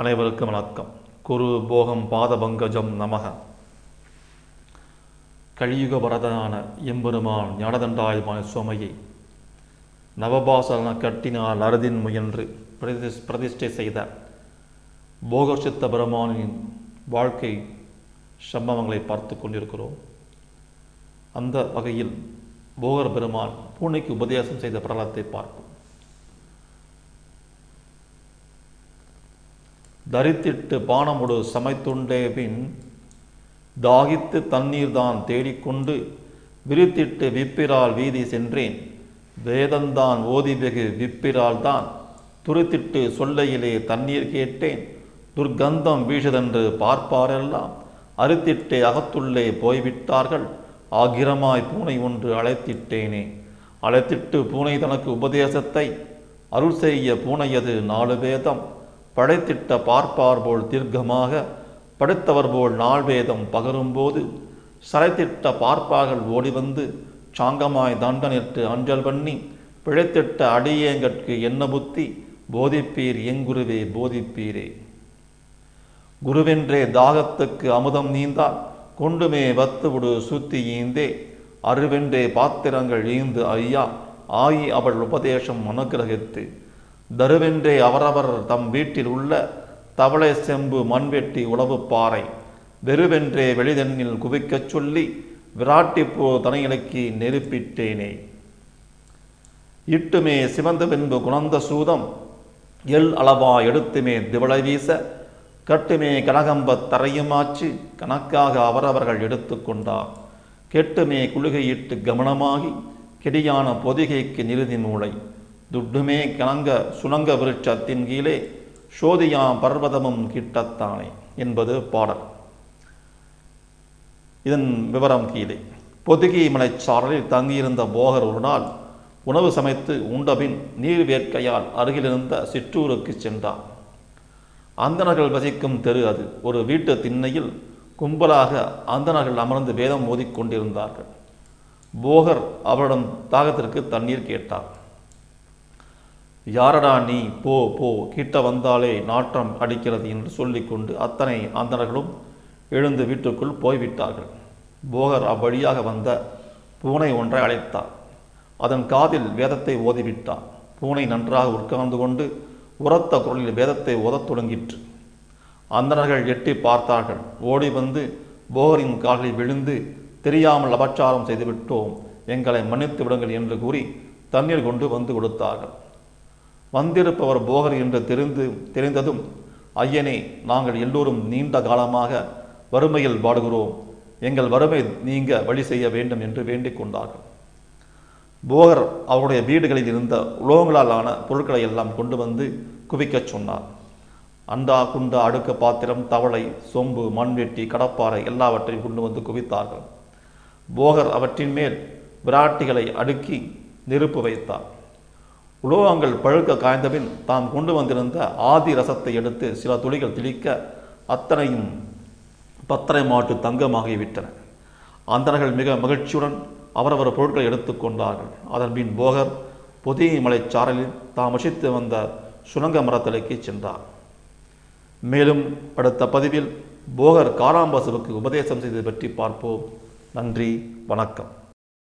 அனைவருக்கும் வணக்கம். குரு போகம் பாதபங்கஜம் நமக. கலியுக வரதனான எம்பெருமான் ஞானதண்டாயுமான சுவாமியை நவபாசன கட்டினால் அறுதின் முயன்று பிரதிஷ் பிரதிஷ்டை செய்த போகர்சித்த பெருமானின் வாழ்க்கை சம்பவங்களை பார்த்து கொண்டிருக்கிறோம். அந்த வகையில் போகர் பெருமான் பூனைக்கு உபதேசம் செய்த பிரலத்தை பார்ப்போம். தரித்திட்டு பானமுடு சமைத்துண்டே பின் தாகித்து தண்ணீர் தான் தேடிக்கொண்டு விரித்திட்டு விப்பிரால் வீதி சென்றேன். வேதந்தான் ஓதி வெகு விப்பிரால் தான் துரித்திட்டு சொல்லையிலே தண்ணீர் கேட்டேன். துர்க்கந்தம் வீசுதென்று பார்ப்பாரெல்லாம் அறுத்திட்டே அகத்துள்ளே போய்விட்டார்கள். ஆகிரமாய் பூனை ஒன்று அழைத்திட்டேனே. அழைத்திட்டு பூனை தனக்கு உபதேசத்தை அருள் செய்ய பூனையது நாலு வேதம். படைத்திட்ட பார்ப்பார் போல் தீர்க்கமாக படைத்தவர் போல் நாள் வேதம் பகரும்போது சரைத்திட்ட பார்ப்பார்கள் ஓடி வந்து சாங்கமாய் தண்டனிட்டு அஞ்சல் பண்ணி பிழைத்திட்ட அடியேங்கற்கு என்ன புத்தி? போதிப்பீர் எங்குருவே போதிப்பீரே. குருவென்றே தாகத்துக்கு அமுதம் நீந்தால் கொண்டுமே வத்துவிடு சுத்தி ஈந்தே. அருவென்றே பாத்திரங்கள் ஈந்து ஐயா ஆயி அவள் உபதேசம் அனுகிரகித்து. தருவென்றே அவரவர் தம் வீட்டில் உள்ள தவளை செம்பு மண்வெட்டி உளவு பாறை. வெறுவென்றே வெளிதண்ணில் குவிக்கச் சொல்லி விராட்டிப்போ தனையிலக்கி நெருப்பிட்டேனே. இட்டுமே சிவந்த பின்பு குணந்த சூதம். எல் அளவா எடுத்துமே திவளை வீச. கட்டுமே கனகம்பத் தரையுமாச்சு. கணக்காக அவரவர்கள் எடுத்துக்கொண்டார் கெட்டுமே குளிகையிட்டு கவனமாகி கெடியான பொதிகைக்கு நிறுதி மூளை துட்டுமே கணங்க சுணங்க விருட்சத்தின் கீழே சோதியாம் பர்வதமும் கிட்டத்தானே என்பது பாடல். இதன் விவரம் கீழே. பொதுகை மலைச்சாரலில் தங்கியிருந்த போகர் ஒரு நாள் உணவு சமைத்து உண்டபின் நீர் வேட்கையால் அருகிலிருந்த சிற்றூருக்கு சென்றார் அந்தனர்கள் வசிக்கும் தெரு அது. ஒரு வீட்டு திண்ணையில் கும்பலாக அந்தனர்கள் அமர்ந்து வேதம் மோதிக்கொண்டிருந்தார்கள் போகர் அவரிடம் தாகத்திற்கு தண்ணீர் கேட்டார். யாரடா நீ? போ போ. கிட்ட வந்தாலே நாற்றம் அடிக்கிறது என்று சொல்லிக்கொண்டு அத்தனை அந்தணர்களும் எழுந்து வீட்டுக்குள் போய்விட்டார்கள். போகர் அவ்வழியாக வந்த பூனை ஒன்றை அழைத்தார். அதன் காதில் வேதத்தை ஓதிவிட்டார். பூனை நன்றாக உட்கார்ந்து கொண்டு உரத்த குரலில் வேதத்தை ஓதத் தொடங்கிற்று. அந்தணர்கள் எட்டி பார்த்தார்கள். ஓடி வந்து போகரின் காலில் விழுந்து தெரியாமல் அபச்சாரம் செய்துவிட்டோம். எங்களை மன்னித்து விடுங்கள் என்று கூறி தண்ணீர் கொண்டு வந்து கொடுத்தார்கள். வந்திருப்பவர் போகர் என்று தெரிந்து தெரிந்ததும் ஐயனே நாங்கள் எல்லோரும் நீண்ட காலமாக வறுமையில் வாடுகிறோம். எங்கள் வறுமை நீங்க வழி செய்ய வேண்டும் என்று வேண்டிக் கொண்டார்கள். போகர் அவருடைய வீடுகளில் இருந்த உலோகங்களால் ஆன பொருட்களை எல்லாம் கொண்டு வந்து குவிக்கச் சொன்னார். அண்டா குண்டா அடுக்க பாத்திரம் தவளை சொம்பு மண்வெட்டி கடப்பாறை எல்லாவற்றையும் கொண்டு வந்து குவித்தார்கள். போகர் அவற்றின் மேல் விராட்டிகளை அடுக்கி நெருப்பு வைத்தார். உலோகங்கள் பழுக்க காய்ந்தபின் தாம் கொண்டு வந்திருந்த ஆதி ரசத்தை எடுத்து சில துளிகள் திளிக்க அத்தனையும் பத்தரை மாட்டு தங்கமாகிவிட்டன. அந்தனர்கள் மிக மகிழ்ச்சியுடன் அவரவர் பொருட்களை எடுத்துக்கொண்டார்கள் அதன் பின் போகர் புதிய மலைச்சாரலில் தாம் வசித்து வந்த சுரங்க மரத்தலைக்கு சென்றார். மேலும் அடுத்த பதிவில் போகர் காராம்பாசுவுக்கு உபதேசம் செய்தது பற்றி பார்ப்போம். நன்றி வணக்கம்.